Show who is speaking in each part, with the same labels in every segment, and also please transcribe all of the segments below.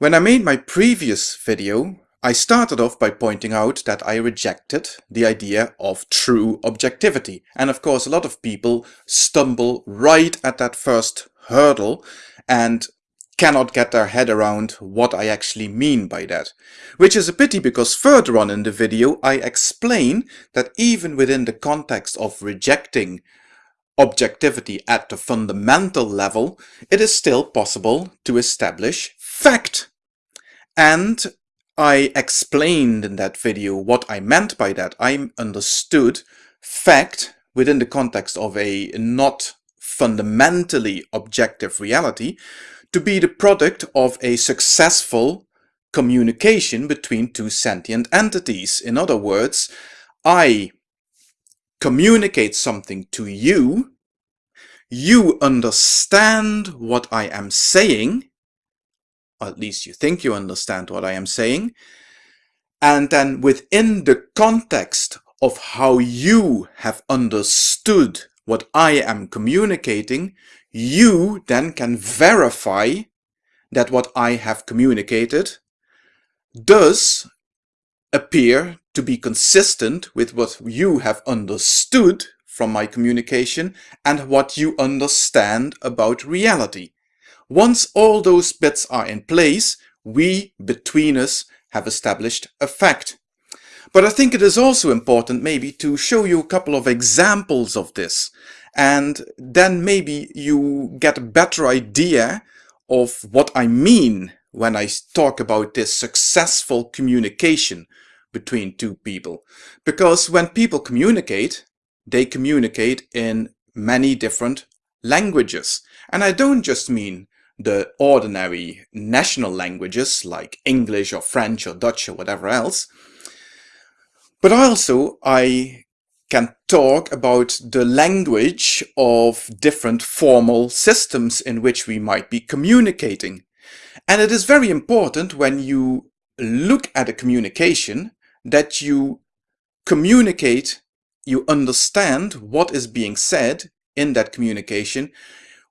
Speaker 1: When I made my previous video, I started off by pointing out that I rejected the idea of true objectivity. And of course, a lot of people stumble right at that first hurdle and cannot get their head around what I actually mean by that. Which is a pity because further on in the video I explain that even within the context of rejecting objectivity at the fundamental level, it is still possible to establish fact. And I explained in that video what I meant by that. I understood fact within the context of a not fundamentally objective reality to be the product of a successful communication between two sentient entities. In other words, I communicate something to you, you understand what I am saying, at least you think you understand what I am saying, and then within the context of how you have understood what I am communicating, you then can verify that what I have communicated does appear to be consistent with what you have understood from my communication and what you understand about reality. Once all those bits are in place, we, between us, have established a fact. But I think it is also important maybe to show you a couple of examples of this. And then maybe you get a better idea of what I mean when I talk about this successful communication between two people. Because when people communicate, they communicate in many different languages. And I don't just mean the ordinary national languages like English or French or Dutch or whatever else. But also I can talk about the language of different formal systems in which we might be communicating. And it is very important when you look at a communication that you communicate, you understand what is being said in that communication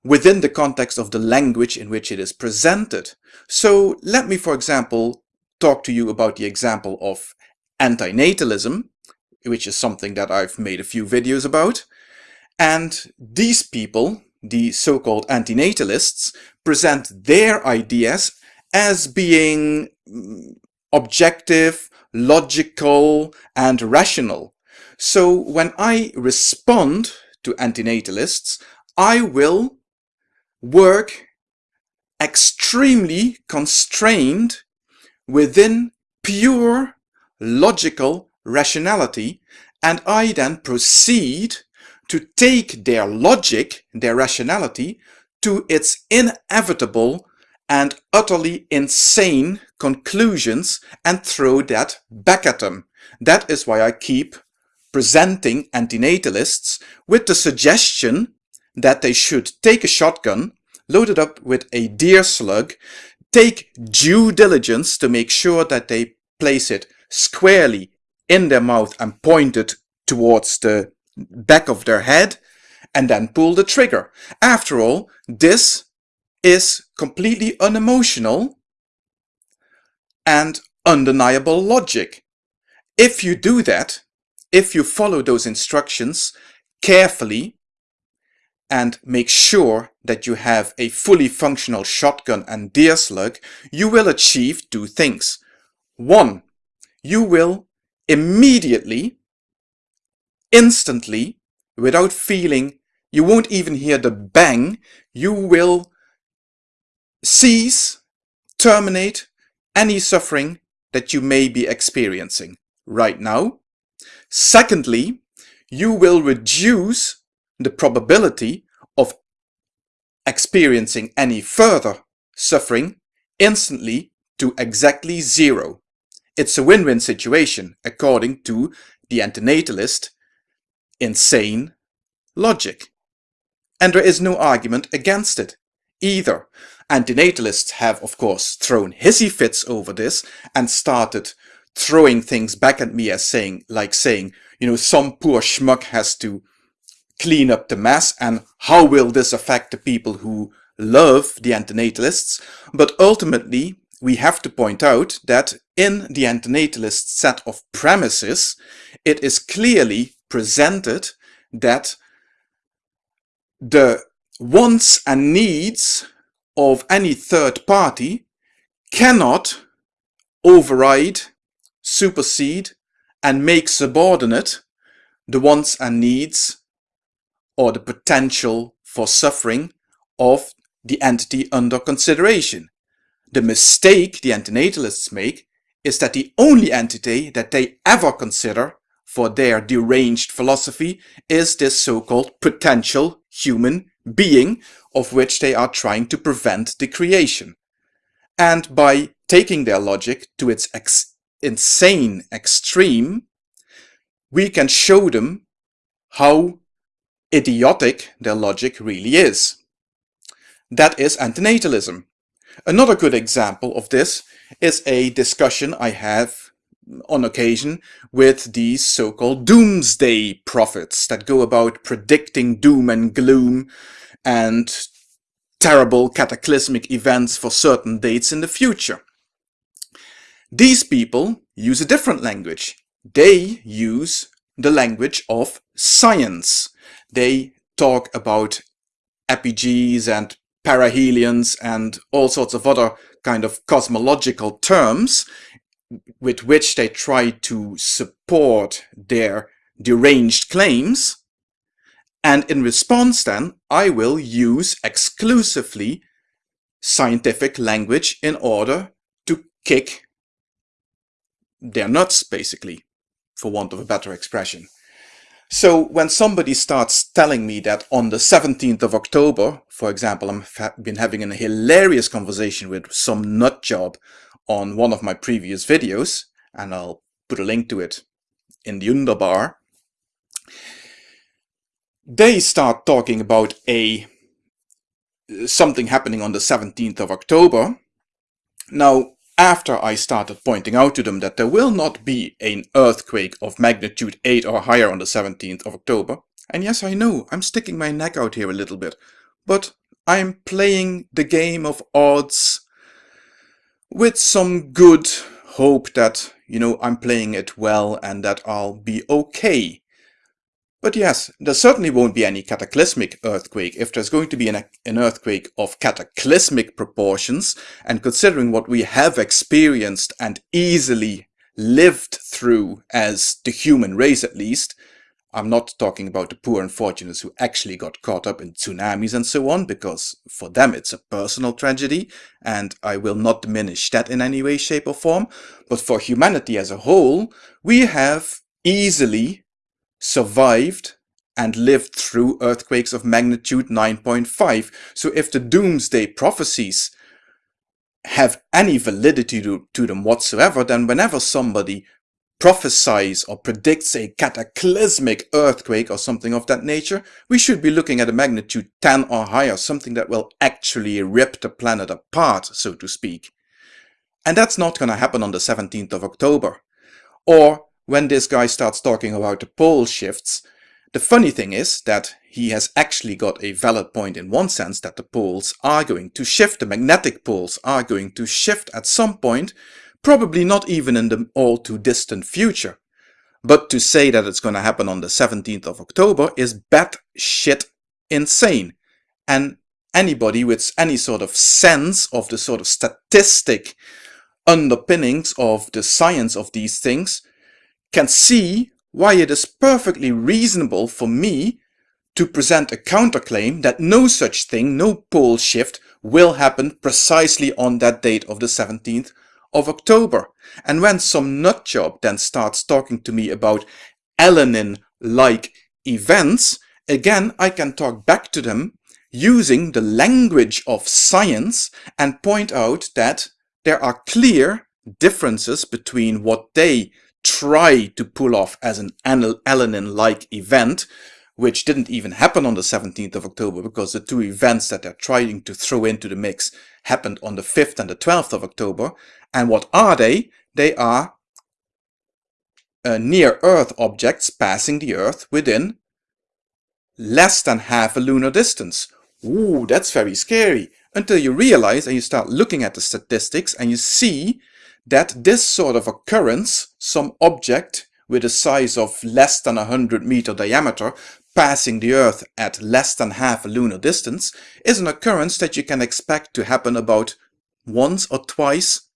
Speaker 1: within the context of the language in which it is presented. So let me, for example, talk to you about the example of antinatalism, which is something that I've made a few videos about. And these people, the so-called antinatalists, present their ideas as being mm, objective, logical, and rational. So when I respond to antinatalists, I will work extremely constrained within pure logical rationality and I then proceed to take their logic, their rationality, to its inevitable and utterly insane conclusions and throw that back at them. That is why I keep presenting antinatalists with the suggestion that they should take a shotgun, load it up with a deer slug, take due diligence to make sure that they place it squarely in their mouth and point it towards the back of their head, and then pull the trigger. After all, this is completely unemotional and undeniable logic. If you do that, if you follow those instructions carefully, and make sure that you have a fully functional shotgun and deer slug, you will achieve two things. One, you will immediately, instantly, without feeling, you won't even hear the bang, you will cease, terminate any suffering that you may be experiencing right now. Secondly, you will reduce the probability of experiencing any further suffering instantly to exactly zero. It's a win-win situation according to the antinatalist insane logic. And there is no argument against it either. Antinatalists have of course thrown hissy fits over this and started throwing things back at me as saying, like saying, you know, some poor schmuck has to clean up the mess and how will this affect the people who love the antinatalists. But ultimately, we have to point out that in the antinatalist set of premises, it is clearly presented that the wants and needs of any third party cannot override, supersede, and make subordinate the wants and needs or the potential for suffering of the entity under consideration. The mistake the antinatalists make is that the only entity that they ever consider for their deranged philosophy is this so-called potential human being of which they are trying to prevent the creation. And by taking their logic to its ex insane extreme, we can show them how idiotic their logic really is. That is antinatalism. Another good example of this is a discussion I have on occasion with these so-called doomsday prophets that go about predicting doom and gloom and terrible cataclysmic events for certain dates in the future. These people use a different language. They use the language of science. They talk about apogees and perihelions and all sorts of other kind of cosmological terms with which they try to support their deranged claims. And in response then, I will use exclusively scientific language in order to kick their nuts, basically, for want of a better expression. So when somebody starts telling me that on the 17th of October, for example, I've been having a hilarious conversation with some nut job on one of my previous videos, and I'll put a link to it in the underbar, they start talking about a something happening on the 17th of October. Now, after I started pointing out to them that there will not be an earthquake of magnitude 8 or higher on the 17th of October. And yes, I know, I'm sticking my neck out here a little bit, but I'm playing the game of odds with some good hope that, you know, I'm playing it well and that I'll be okay. But yes, there certainly won't be any cataclysmic earthquake. If there's going to be an, an, earthquake of cataclysmic proportions, and considering what we have experienced and easily lived through as the human race at least, I'm not talking about the poor unfortunates who actually got caught up in tsunamis and so on, because for them it's a personal tragedy, and I will not diminish that in any way, shape or form. But for humanity as a whole, we have easily survived and lived through earthquakes of magnitude 9.5. So if the doomsday prophecies have any validity to, to, them whatsoever, then whenever somebody prophesies or predicts a cataclysmic earthquake or something of that nature, we should be looking at a magnitude 10 or higher, something that will actually rip the planet apart, so to speak. And that's not going to happen on the 17th of October. Or when this guy starts talking about the pole shifts, the funny thing is that he has actually got a valid point in one sense that the poles are going to shift, the magnetic poles are going to shift at some point, probably not even in the all too distant future. But to say that it's going to happen on the 17th of October is bat shit insane. And anybody with any sort of sense of the sort of statistic underpinnings of the science of these things can see why it is perfectly reasonable for me to present a counterclaim that no such thing, no pole shift, will happen precisely on that date of the 17th of October. And when some nutjob then starts talking to me about Elenin-like events, again I can talk back to them using the language of science and point out that there are clear differences between what they try to pull off as an Elenin-like event, which didn't even happen on the 17th of October because the two events that they're trying to throw into the mix happened on the 5th and the 12th of October. And what are they? They are uh, near-Earth objects passing the Earth within less than half a lunar distance. Ooh, that's very scary. until you realize and you start looking at the statistics and you see that this sort of occurrence, some object with a size of less than 100 meter diameter passing the Earth at less than half a lunar distance, is an occurrence that you can expect to happen about once or twice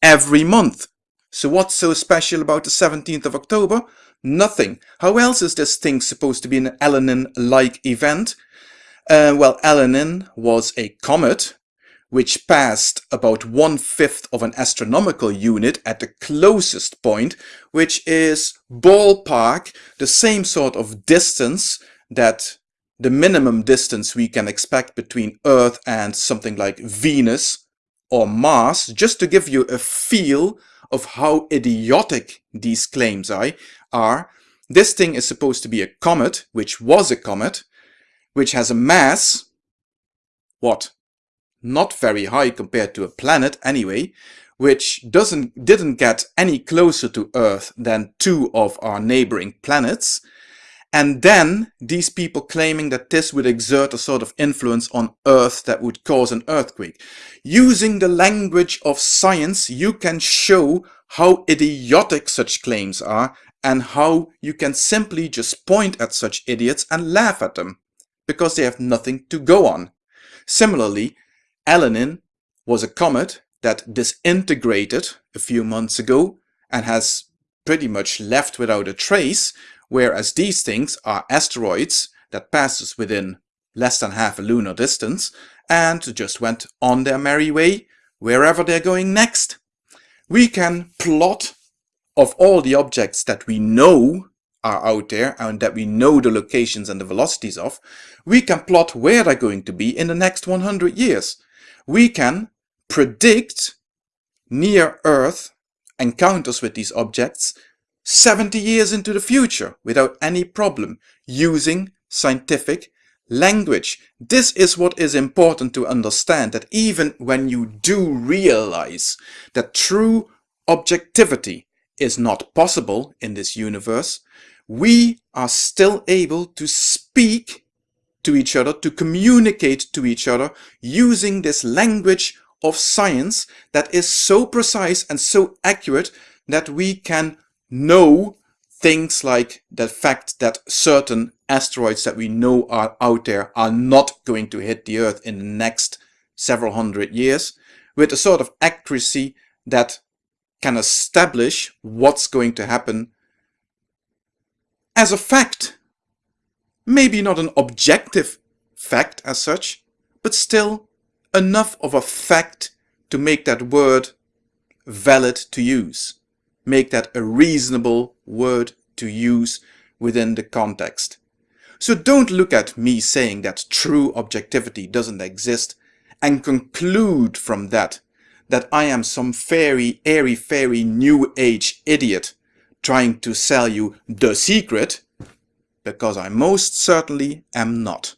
Speaker 1: every month. So what's so special about the 17th of October? Nothing. How else is this thing supposed to be an Elenin-like event? Uh, well, Elenin was a comet which passed about one-fifth of an astronomical unit at the closest point, which is ballpark the same sort of distance that the minimum distance we can expect between Earth and something like Venus or Mars, just to give you a feel of how idiotic these claims are. This thing is supposed to be a comet, which was a comet, which has a mass, what, not very high compared to a planet anyway, which doesn't didn't get any closer to Earth than two of our neighboring planets. And then these people claiming that this would exert a sort of influence on Earth that would cause an earthquake. Using the language of science, you can show how idiotic such claims are and how you can simply just point at such idiots and laugh at them because they have nothing to go on. Similarly, Elenin was a comet that disintegrated a few months ago and has pretty much left without a trace, whereas these things are asteroids that passes within less than half a lunar distance and just went on their merry way wherever they're going next. We can plot of all the objects that we know are out there and that we know the locations and the velocities of, we can plot where they're going to be in the next 100 years. We can predict near-Earth encounters with these objects 70 years into the future without any problem using scientific language. This is what is important to understand that even when you do realize that true objectivity is not possible in this universe, we are still able to speak to each other, to communicate to each other using this language of science that is so precise and so accurate that we can know things like the fact that certain asteroids that we know are out there are not going to hit the Earth in the next several hundred years with a sort of accuracy that can establish what's going to happen as a fact. Maybe not an objective fact as such, but still enough of a fact to make that word valid to use. Make that a reasonable word to use within the context. So don't look at me saying that true objectivity doesn't exist and conclude from that that I am some fairy, airy, fairy, new age idiot trying to sell you the secret, because I most certainly am not.